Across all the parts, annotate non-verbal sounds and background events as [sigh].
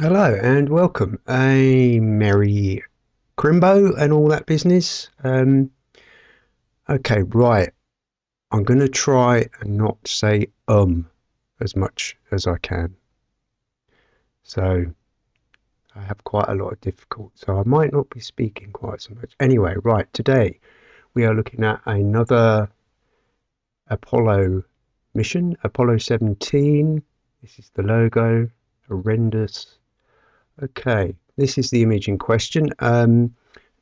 Hello and welcome. A merry crimbo and all that business. Um, okay, right. I'm going to try and not say um as much as I can. So I have quite a lot of difficulty, so I might not be speaking quite so much. Anyway, right, today we are looking at another Apollo mission, Apollo 17. This is the logo, horrendous Okay, this is the image in question. Um,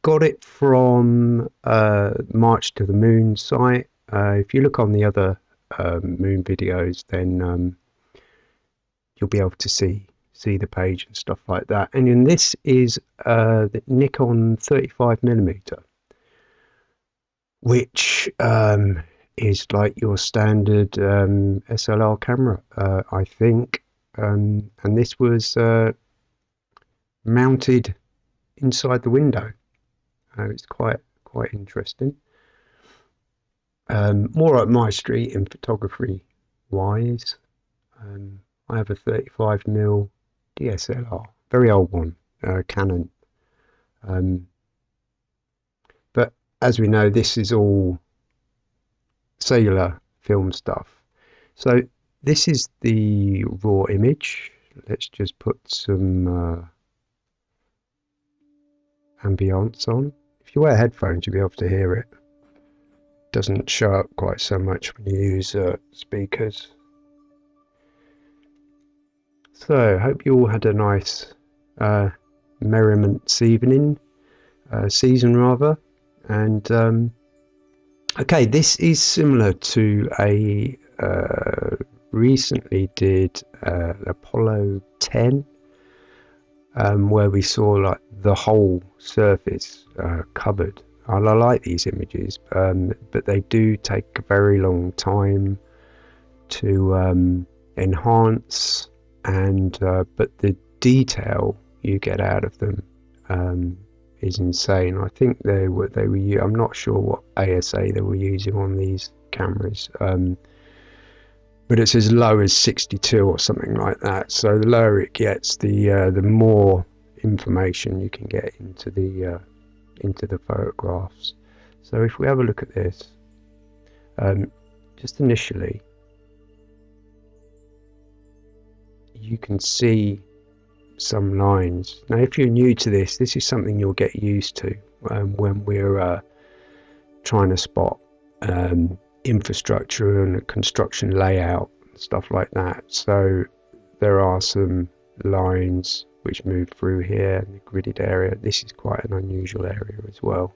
got it from uh, March to the Moon site. Uh, if you look on the other um, Moon videos, then um, you'll be able to see see the page and stuff like that. And then this is uh, the Nikon 35 millimeter, which um, is like your standard um, SLR camera, uh, I think. Um, and this was uh, mounted inside the window. Uh, it's quite quite interesting. Um, more up my street in photography wise. Um, I have a 35 mm DSLR, very old one, uh, Canon. Um, but as we know, this is all cellular film stuff. So this is the raw image. Let's just put some uh, ambience on. If you wear headphones, you'll be able to hear it. Doesn't show up quite so much when you use uh, speakers. So, hope you all had a nice uh, merriment evening, uh, season rather. And um, okay, this is similar to a uh, recently did uh, Apollo 10 um, where we saw like the whole surface uh, covered. I like these images, um, but they do take a very long time to um, enhance, and uh, but the detail you get out of them um, is insane. I think they were they were. I'm not sure what ASA they were using on these cameras. Um, but it's as low as 62 or something like that. So the lower it gets, the uh, the more information you can get into the uh, into the photographs. So if we have a look at this, um, just initially, you can see some lines. Now, if you're new to this, this is something you'll get used to um, when we're uh, trying to spot um, infrastructure and construction layout stuff like that. So there are some lines which move through here in the gridded area. This is quite an unusual area as well.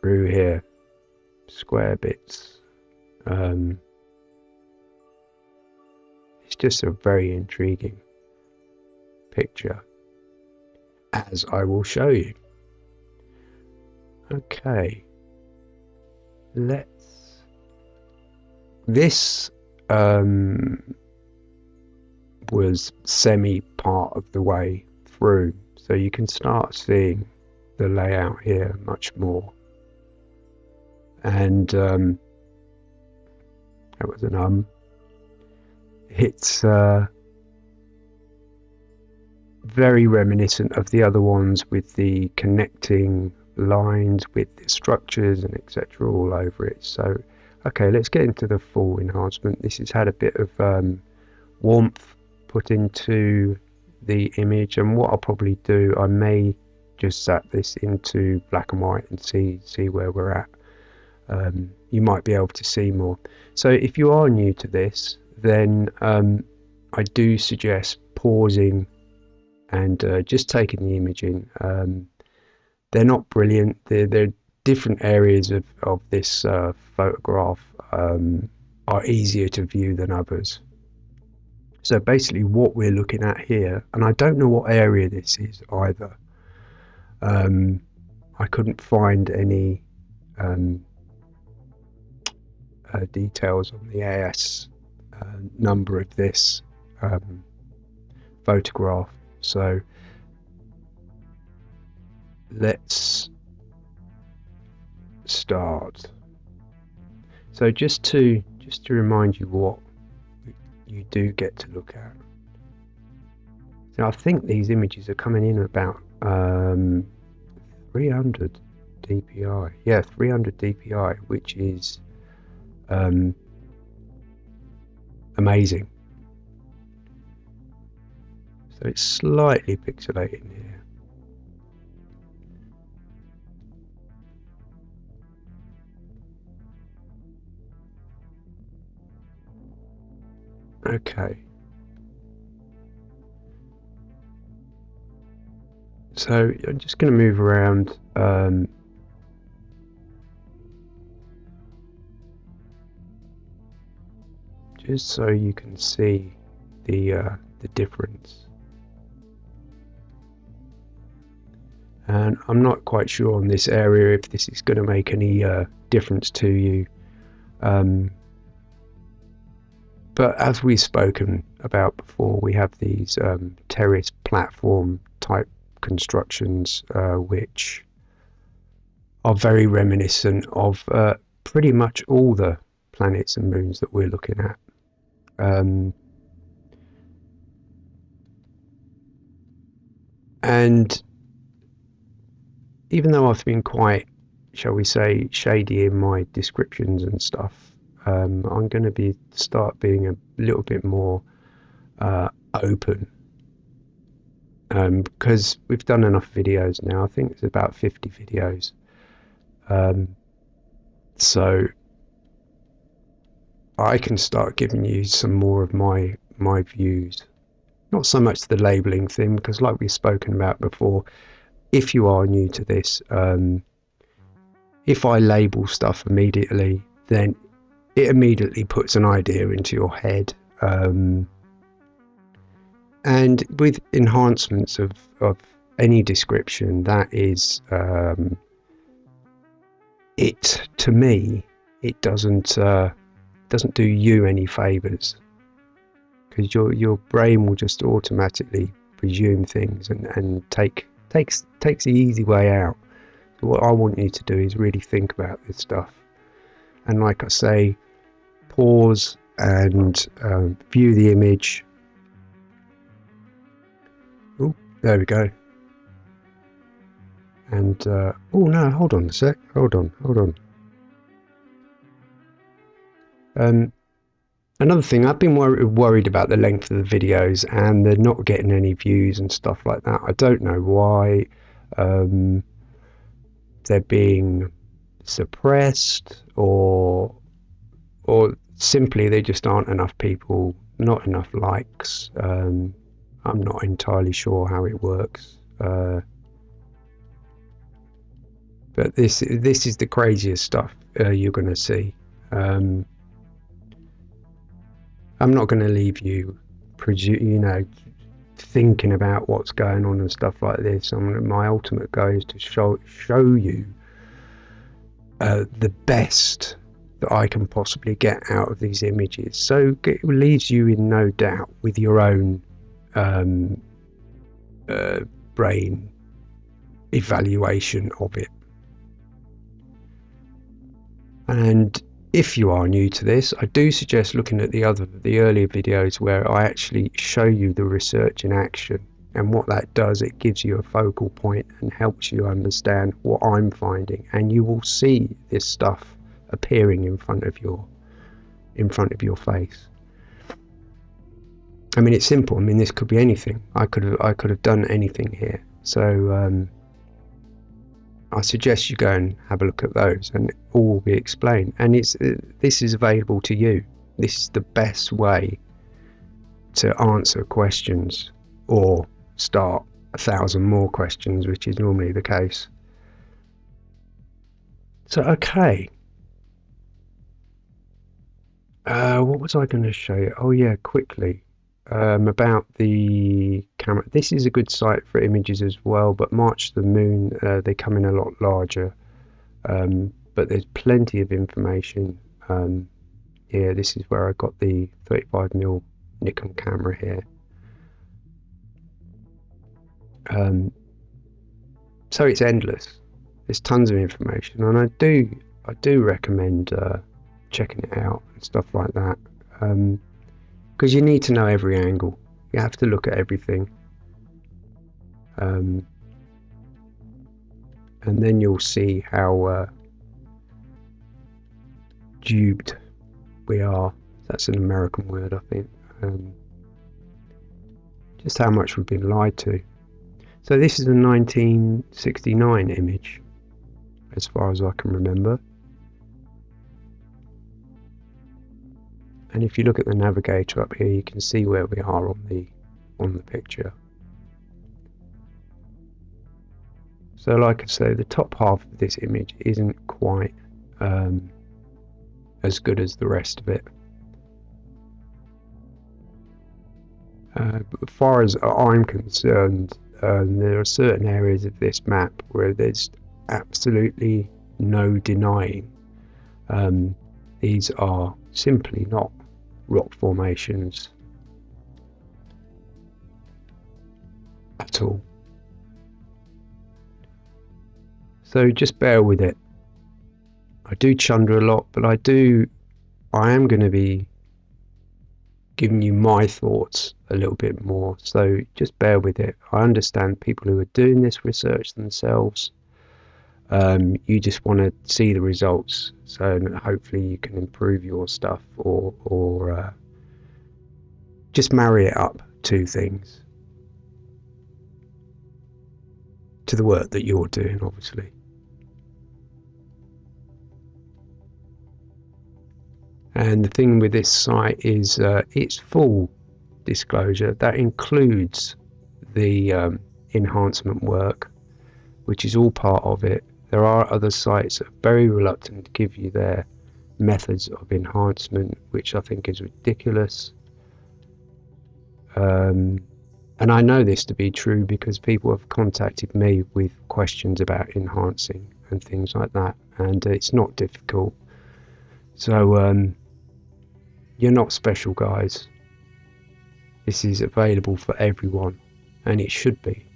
Through here, square bits. Um, it's just a very intriguing picture, as I will show you. Okay let's this um, was semi part of the way through. So you can start seeing the layout here much more. And um, that was an um it's uh, very reminiscent of the other ones with the connecting lines with the structures and etc all over it. So okay let's get into the full enhancement. This has had a bit of um, warmth put into the image and what I'll probably do I may just set this into black and white and see see where we're at. Um, you might be able to see more. So if you are new to this then um, I do suggest pausing and uh, just taking the image in. Um, they're not brilliant. They're, they're different areas of, of this uh, photograph um, are easier to view than others. So basically what we're looking at here, and I don't know what area this is either. Um, I couldn't find any um, uh, details on the AS uh, number of this um, photograph. So let's start. So just to just to remind you what you do get to look at. So I think these images are coming in about um, 300 DPI. Yeah, 300 DPI, which is um, amazing. So it's slightly pixelated here. Okay. So I'm just going to move around um, just so you can see the uh, the difference. And I'm not quite sure on this area if this is going to make any uh, difference to you. Um, but as we've spoken about before, we have these um, terrace platform type constructions uh, which are very reminiscent of uh, pretty much all the planets and moons that we're looking at. Um, and even though I've been quite, shall we say, shady in my descriptions and stuff, um, I'm going to be start being a little bit more uh, open um, because we've done enough videos now. I think it's about 50 videos. Um, so I can start giving you some more of my my views. Not so much the labeling thing, because like we've spoken about before, if you are new to this, um, if I label stuff immediately, then it immediately puts an idea into your head. Um, and with enhancements of, of any description, that is, um, it to me, it doesn't uh, doesn't do you any favors because your your brain will just automatically presume things and, and take takes takes the easy way out. So what I want you to do is really think about this stuff, and like I say, pause and um, view the image. Oh, there we go. And, uh, oh no, hold on a sec. Hold on, hold on. Um, another thing, I've been wor worried about the length of the videos and they're not getting any views and stuff like that. I don't know why um, they're being suppressed or or simply there just aren't enough people, not enough likes. Um, I'm not entirely sure how it works. Uh, but this this is the craziest stuff uh, you're going to see. Um, I'm not going to leave you, you know, thinking about what's going on and stuff like this. I'm, my ultimate goal is to show show you uh, the best that I can possibly get out of these images. So it leaves you in no doubt with your own um, uh, brain evaluation of it. And if you are new to this, I do suggest looking at the other the earlier videos where I actually show you the research in action. And what that does, it gives you a focal point and helps you understand what I'm finding. And you will see this stuff appearing in front of your in front of your face. I mean, it's simple. I mean, this could be anything. I could have I could have done anything here. So um, I suggest you go and have a look at those, and all will be explained. And it's uh, this is available to you. This is the best way to answer questions or start a thousand more questions, which is normally the case. So, okay, uh, what was I going to show you? Oh yeah, quickly um, about the camera. This is a good site for images as well, but March the Moon uh, they come in a lot larger. Um, but there's plenty of information um, here. This is where I got the 35mm Nikon camera here. Um, so it's endless. There's tons of information, and I do I do recommend. Uh, checking it out and stuff like that. Because um, you need to know every angle. You have to look at everything. Um, and then you'll see how uh, duped we are. That's an American word, I think. Um, just how much we've been lied to. So this is a 1969 image, as far as I can remember. And if you look at the navigator up here, you can see where we are on the on the picture. So like I say, the top half of this image isn't quite um, as good as the rest of it. Uh, as far as I'm concerned, um, there are certain areas of this map where there's absolutely no denying um, these are simply not rock formations at all. So just bear with it. I do chunder a lot, but I do, I am going to be giving you my thoughts a little bit more. So just bear with it. I understand people who are doing this research themselves. Um, you just want to see the results, so hopefully you can improve your stuff or or uh, just marry it up to things to the work that you're doing, obviously. And the thing with this site is uh, it's full disclosure. That includes the um, enhancement work, which is all part of it. There are other sites that are very reluctant to give you their methods of enhancement, which I think is ridiculous. Um, and I know this to be true because people have contacted me with questions about enhancing and things like that, and it's not difficult. So, um, you're not special, guys. This is available for everyone, and it should be.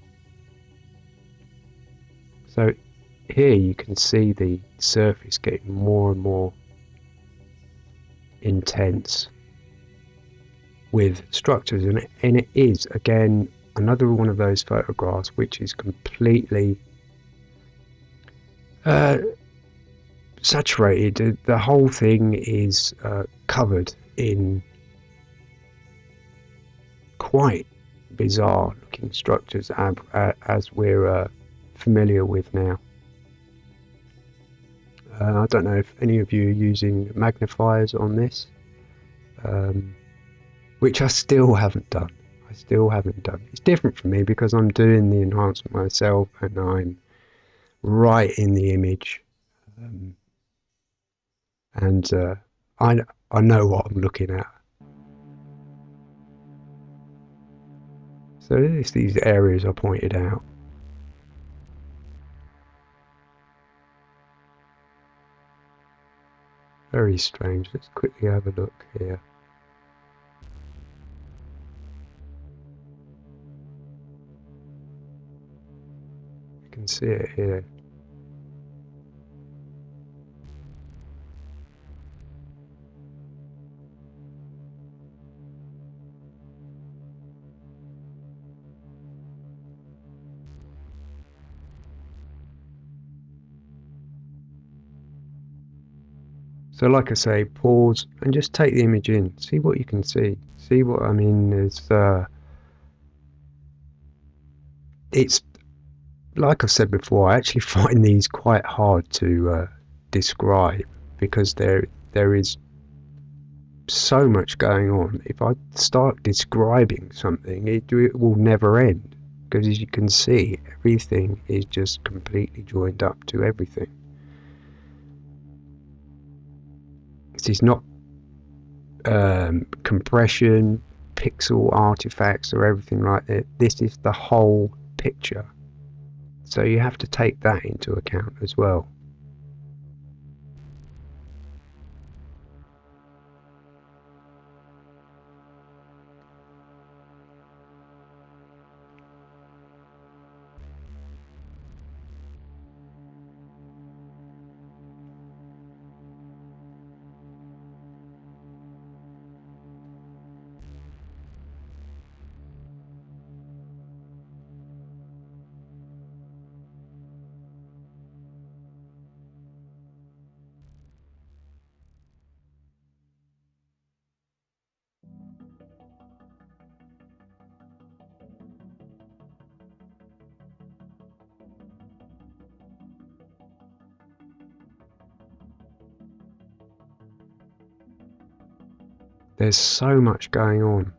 So here you can see the surface getting more and more intense with structures and it, and it is again another one of those photographs which is completely uh, saturated the whole thing is uh, covered in quite bizarre looking structures as, as we're uh, familiar with now. Uh, I don't know if any of you are using magnifiers on this, um, which I still haven't done. I still haven't done. It's different for me because I'm doing the enhancement myself and I'm right in the image. Um, and uh, I, I know what I'm looking at. So it's these areas I pointed out. Very strange. Let's quickly have a look here. You can see it here. So like I say, pause and just take the image in. See what you can see. See what I mean is uh, it's like I've said before, I actually [laughs] find these quite hard to uh, describe because there there is so much going on. If I start describing something, it, it will never end because as you can see, everything is just completely joined up to everything. Is not um, compression, pixel artifacts, or everything like that. This is the whole picture. So you have to take that into account as well. There's so much going on.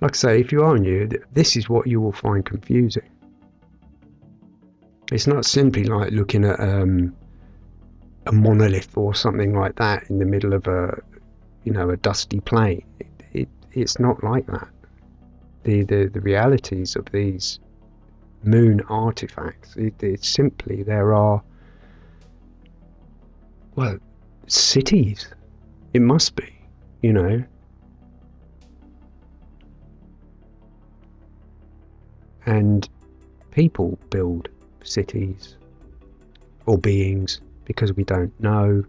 Like I say, if you are new, this is what you will find confusing. It's not simply like looking at um, a monolith or something like that in the middle of a, you know, a dusty plain. It, it, it's not like that. The, the, the realities of these moon artifacts, it, it's simply there are, well, cities. It must be, you know. And people build cities or beings because we don't know.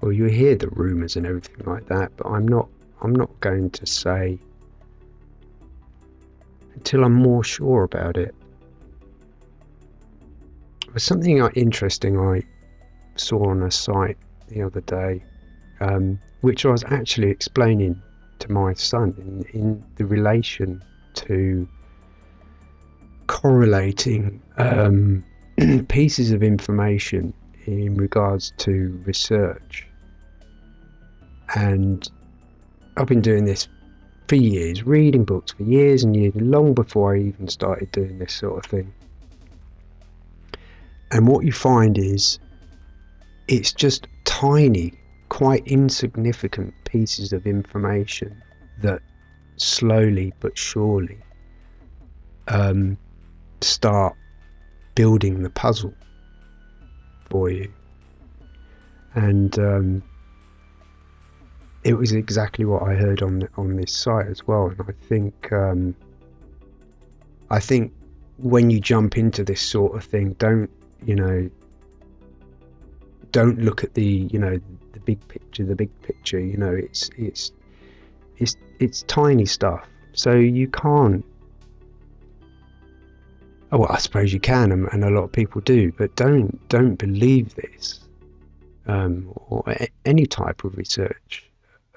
Well, you hear the rumours and everything like that, but I'm not. I'm not going to say until I'm more sure about it. There's something interesting I saw on a site the other day, um, which I was actually explaining to my son in, in the relation to correlating um, [clears throat] pieces of information in regards to research. And I've been doing this for years, reading books for years and years, long before I even started doing this sort of thing. And what you find is it's just tiny, quite insignificant pieces of information that slowly but surely um, start building the puzzle for you. And um, it was exactly what I heard on on this site as well. And I think um, I think when you jump into this sort of thing, don't you know? Don't look at the you know the big picture. The big picture. You know, it's it's it's it's tiny stuff. So you can't. Oh, well, I suppose you can, and, and a lot of people do, but don't don't believe this um, or a, any type of research,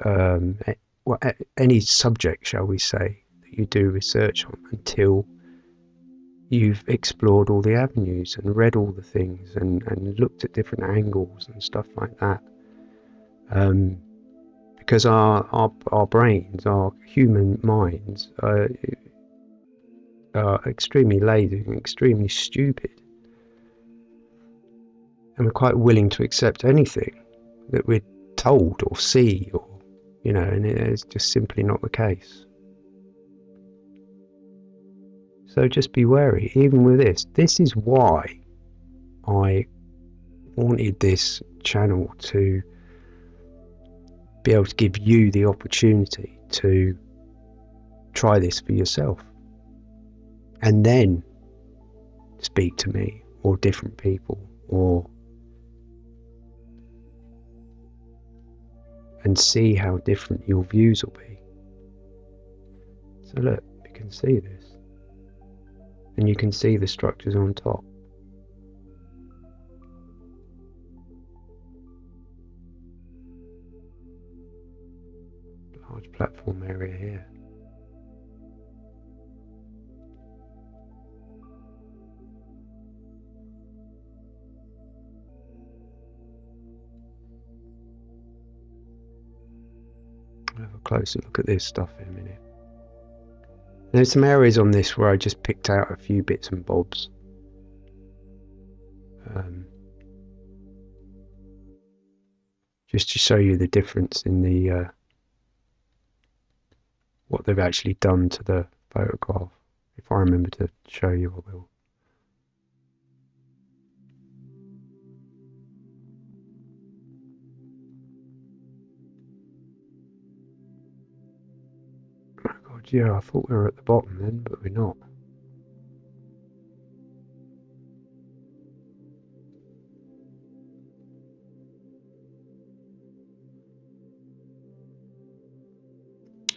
um, a, well, a, any subject, shall we say, that you do research on until you've explored all the avenues and read all the things and, and looked at different angles and stuff like that. Um, because our, our, our brains, our human minds, are, are extremely lazy and extremely stupid. And we're quite willing to accept anything that we're told or see, or, you know, and it's just simply not the case. So just be wary, even with this. This is why I wanted this channel to be able to give you the opportunity to try this for yourself and then speak to me or different people or and see how different your views will be. So look, you can see this and you can see the structures on top. large platform area here. Have a closer look at this stuff in a minute. There's some areas on this where I just picked out a few bits and bobs. Um, just to show you the difference in the uh, what they've actually done to the photograph. If I remember to show you, I will. Yeah, I thought we were at the bottom then, but we're not.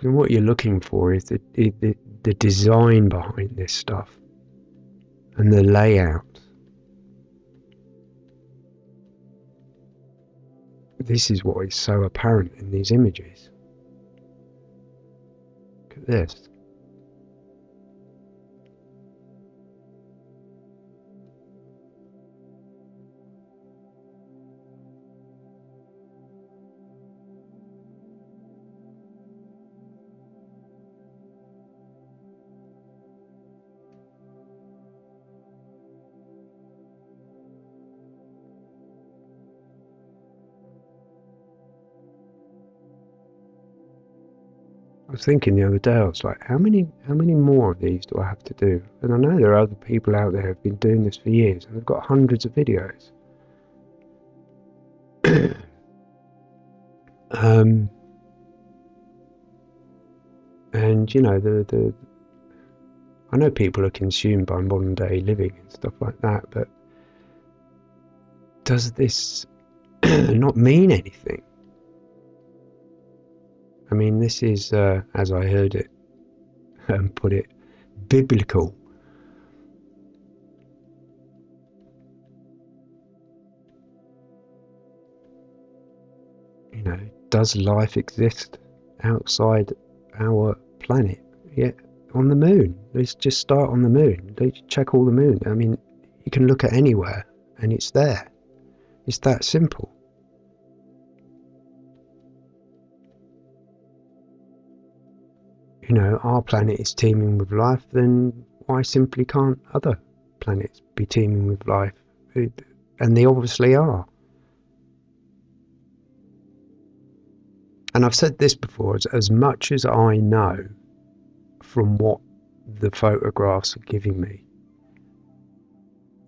And what you're looking for is the, the, the design behind this stuff and the layout. This is what is so apparent in these images. This. Was thinking the other day, I was like, how many how many more of these do I have to do? And I know there are other people out there who've been doing this for years and they've got hundreds of videos. [clears throat] um, and you know the the I know people are consumed by modern day living and stuff like that, but does this [clears throat] not mean anything? I mean, this is, uh, as I heard it [laughs] um, put it, biblical. You know, does life exist outside our planet? Yeah, on the moon. Let's just start on the moon. Let's check all the moon. I mean, you can look at anywhere and it's there. It's that simple. Know, our planet is teeming with life, then why simply can't other planets be teeming with life? And they obviously are. And I've said this before as, as much as I know from what the photographs are giving me.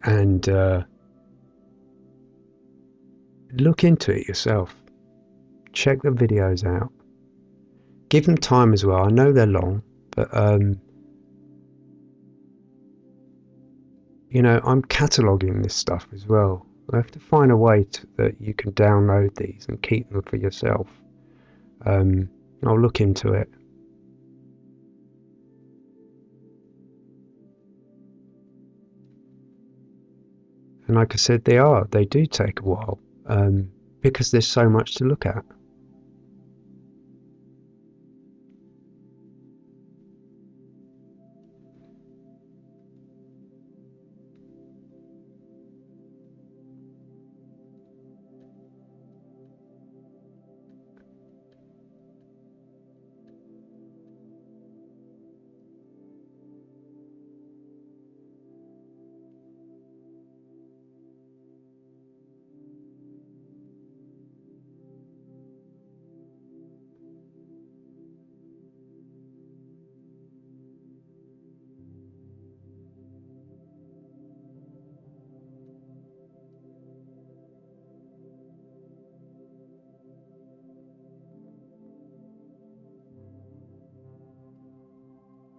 And uh, look into it yourself. Check the videos out. Give them time as well. I know they're long, but um, you know, I'm cataloging this stuff as well. I have to find a way to, that you can download these and keep them for yourself. Um, I'll look into it. And like I said, they are. They do take a while um, because there's so much to look at.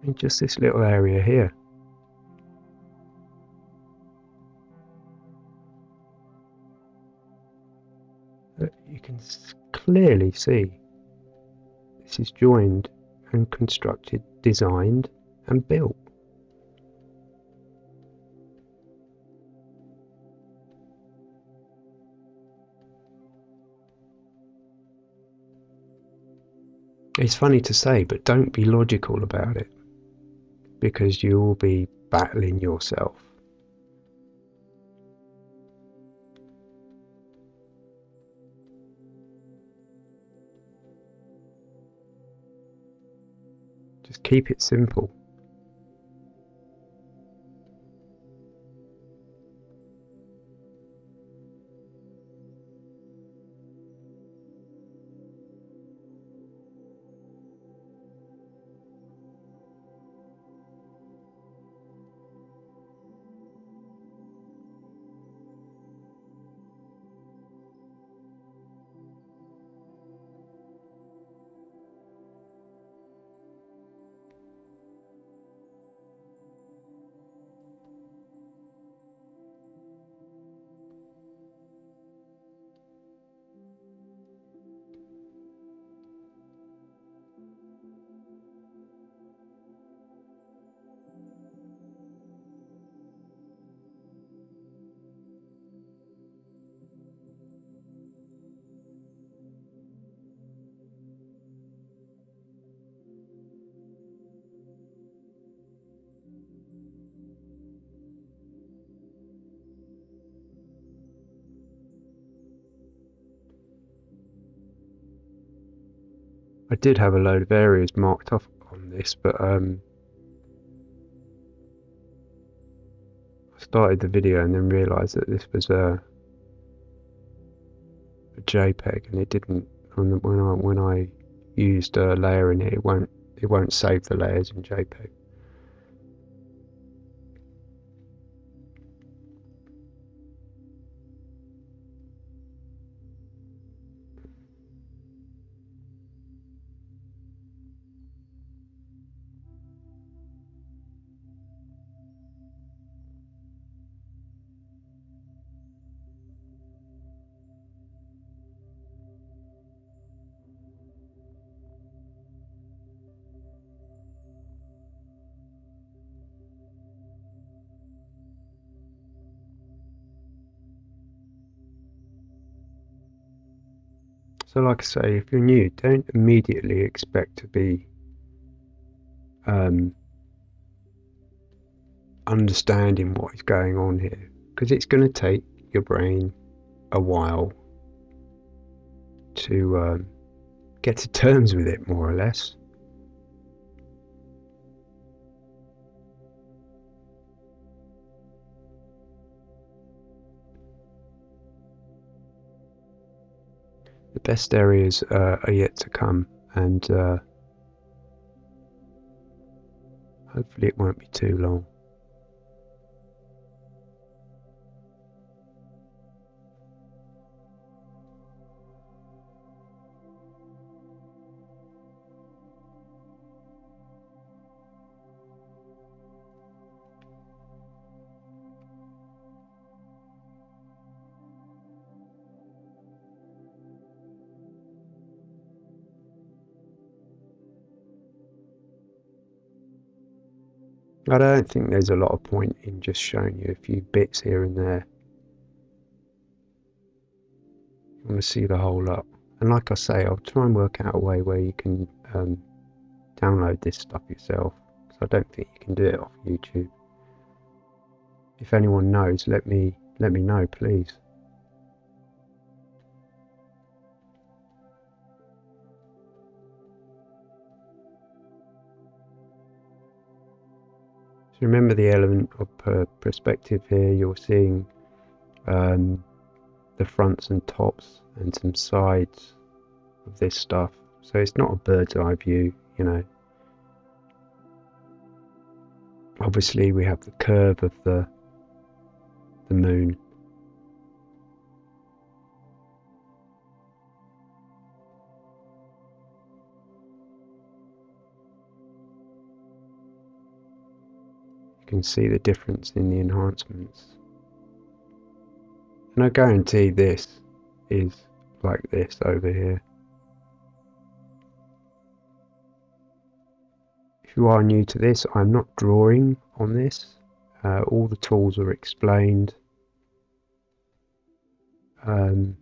In just this little area here. But you can clearly see this is joined and constructed, designed and built. It's funny to say, but don't be logical about it because you will be battling yourself. Just keep it simple. I did have a load of areas marked off on this, but um, I started the video and then realised that this was a, a JPEG and it didn't when I when I used a layer in it, it won't it won't save the layers in JPEG. Like I say, if you're new, don't immediately expect to be um, understanding what is going on here because it's going to take your brain a while to um, get to terms with it, more or less. The best areas uh, are yet to come, and uh, hopefully it won't be too long. I don't think there's a lot of point in just showing you a few bits here and there. You want to see the whole lot. And like I say, I'll try and work out a way where you can um, download this stuff yourself. Because I don't think you can do it off YouTube. If anyone knows, let me let me know, please. Remember the element of per perspective here. You're seeing um, the fronts and tops and some sides of this stuff. So it's not a bird's eye view, you know. Obviously, we have the curve of the the moon can see the difference in the enhancements. And I guarantee this is like this over here. If you are new to this, I'm not drawing on this. Uh, all the tools are explained. Um,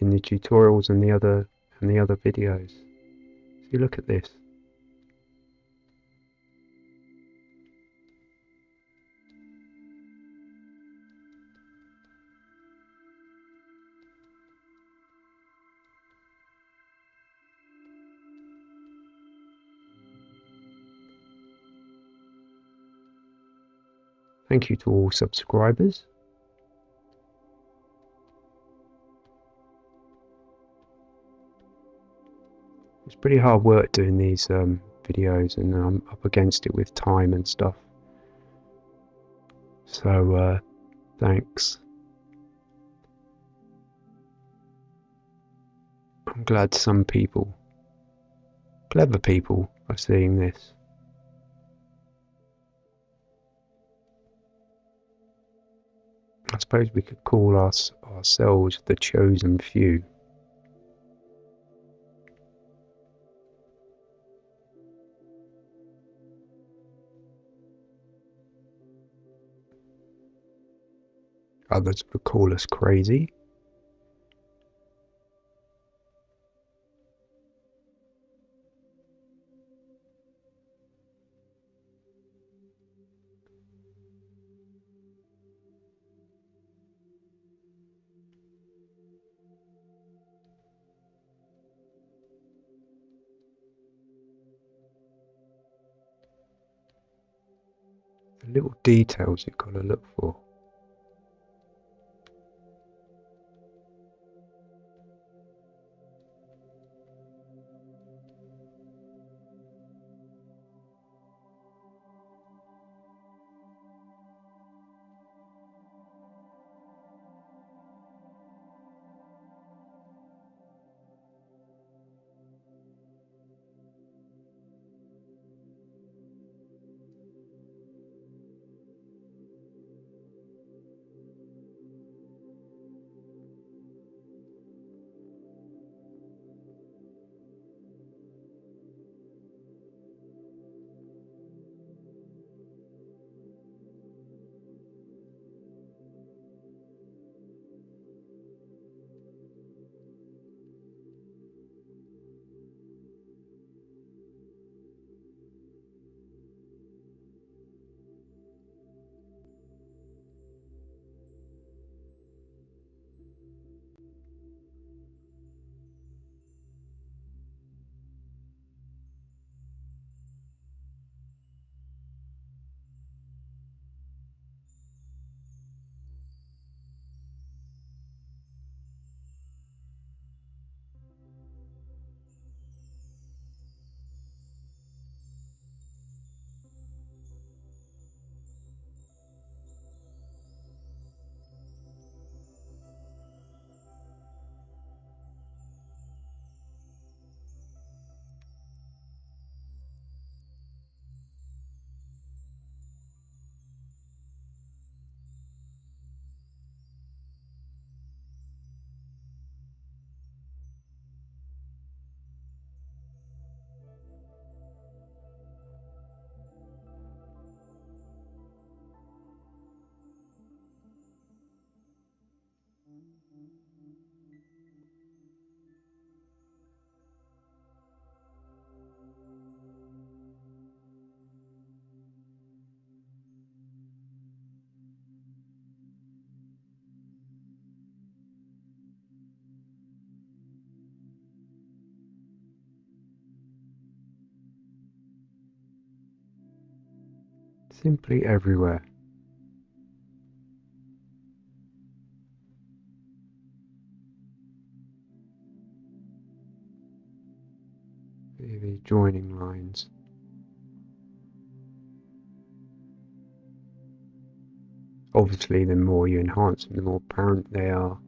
in the tutorials and the other and the other videos. So you look at this. Thank you to all subscribers. It's pretty hard work doing these um, videos and I'm up against it with time and stuff. So, uh, thanks. I'm glad some people, clever people, are seeing this. I suppose we could call us ourselves the chosen few. Others would call us crazy. Little details you've got to look for. simply everywhere. See the joining lines. Obviously, the more you enhance them, the more apparent they are.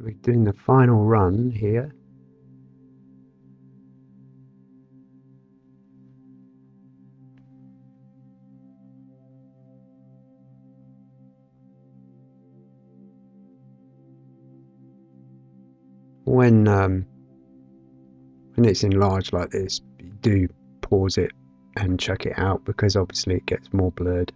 So we're doing the final run here. When um, when it's enlarged like this, do pause it and check it out because obviously it gets more blurred.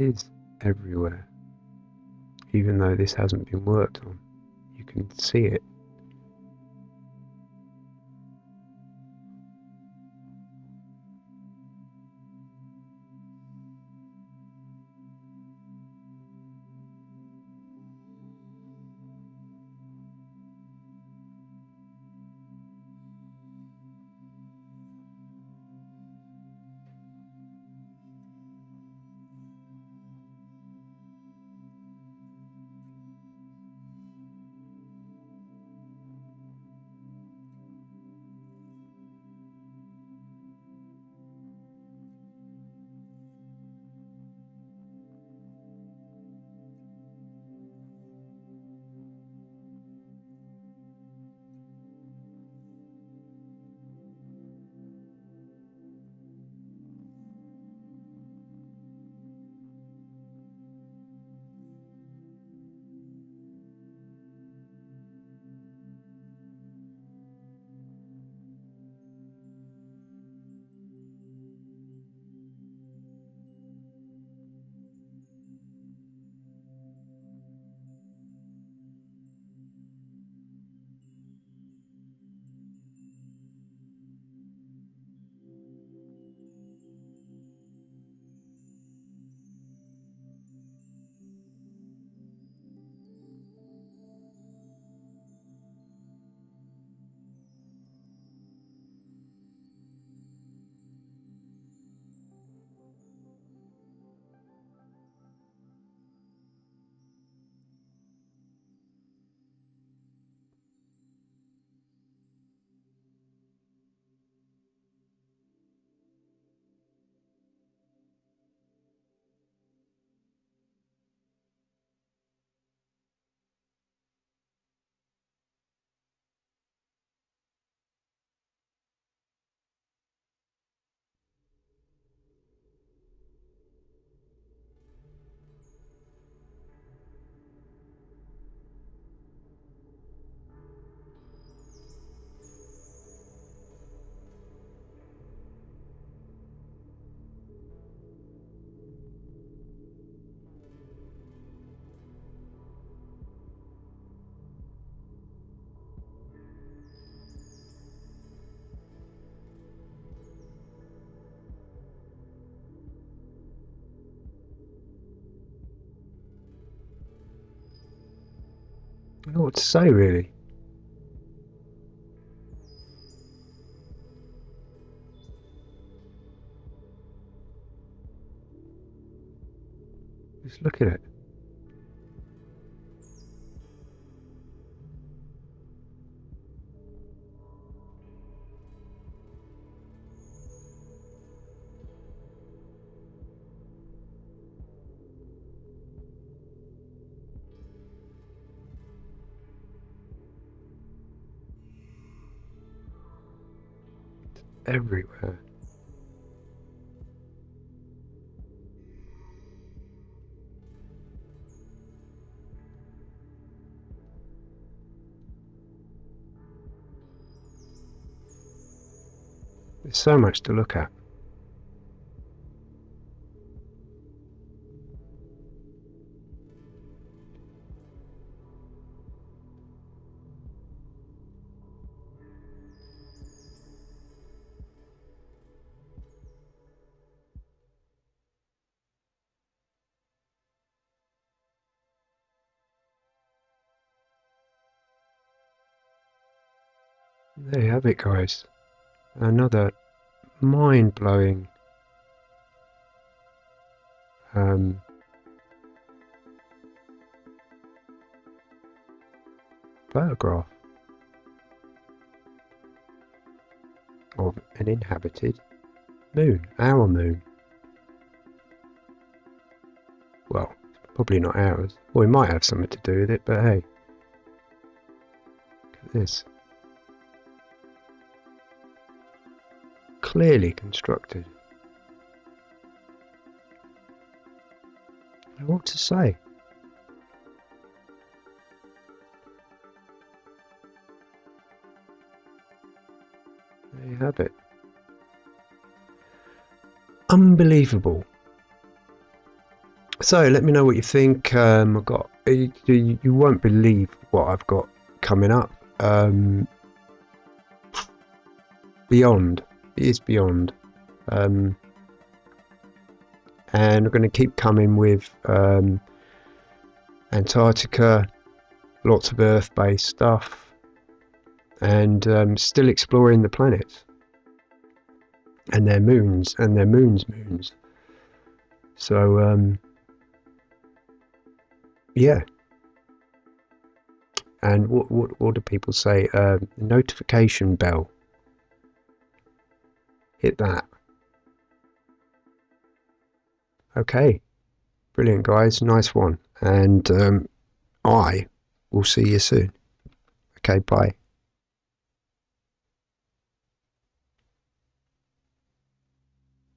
Is everywhere. Even though this hasn't been worked on, you can see it. Know what to say really. everywhere. There's so much to look at. There you have it, guys. Another mind-blowing um, photograph of an inhabited moon, our moon. Well, probably not ours. Well, we might have something to do with it, but hey. Look at this. Clearly constructed. What to say? There you have it. Unbelievable. So let me know what you think. Um, I've got you, you won't believe what I've got coming up. Um, beyond is beyond. Um, and we're going to keep coming with um, Antarctica, lots of Earth-based stuff, and um, still exploring the planets and their moons and their moons' moons. So, um, yeah. And what, what what do people say? Uh, notification bell hit that. Okay, brilliant, guys. Nice one. And um, I will see you soon. Okay, bye.